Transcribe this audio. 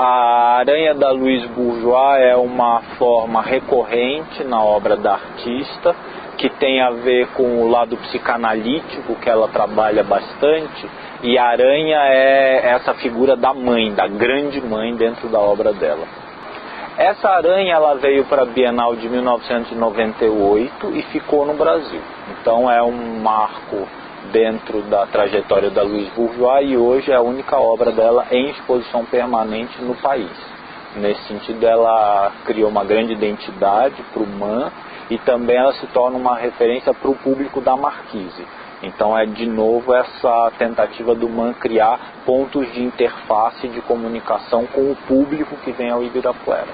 A aranha da Louise Bourgeois é uma forma recorrente na obra da artista, que tem a ver com o lado psicanalítico, que ela trabalha bastante, e a aranha é essa figura da mãe, da grande mãe dentro da obra dela. Essa aranha ela veio para a Bienal de 1998 e ficou no Brasil. Então é um marco dentro da trajetória da Louise Bourgeois e hoje é a única obra dela em exposição permanente no país. Nesse sentido, ela criou uma grande identidade para o MAN e também ela se torna uma referência para o público da Marquise. Então é de novo essa tentativa do MAN criar pontos de interface de comunicação com o público que vem ao Ibirapuera.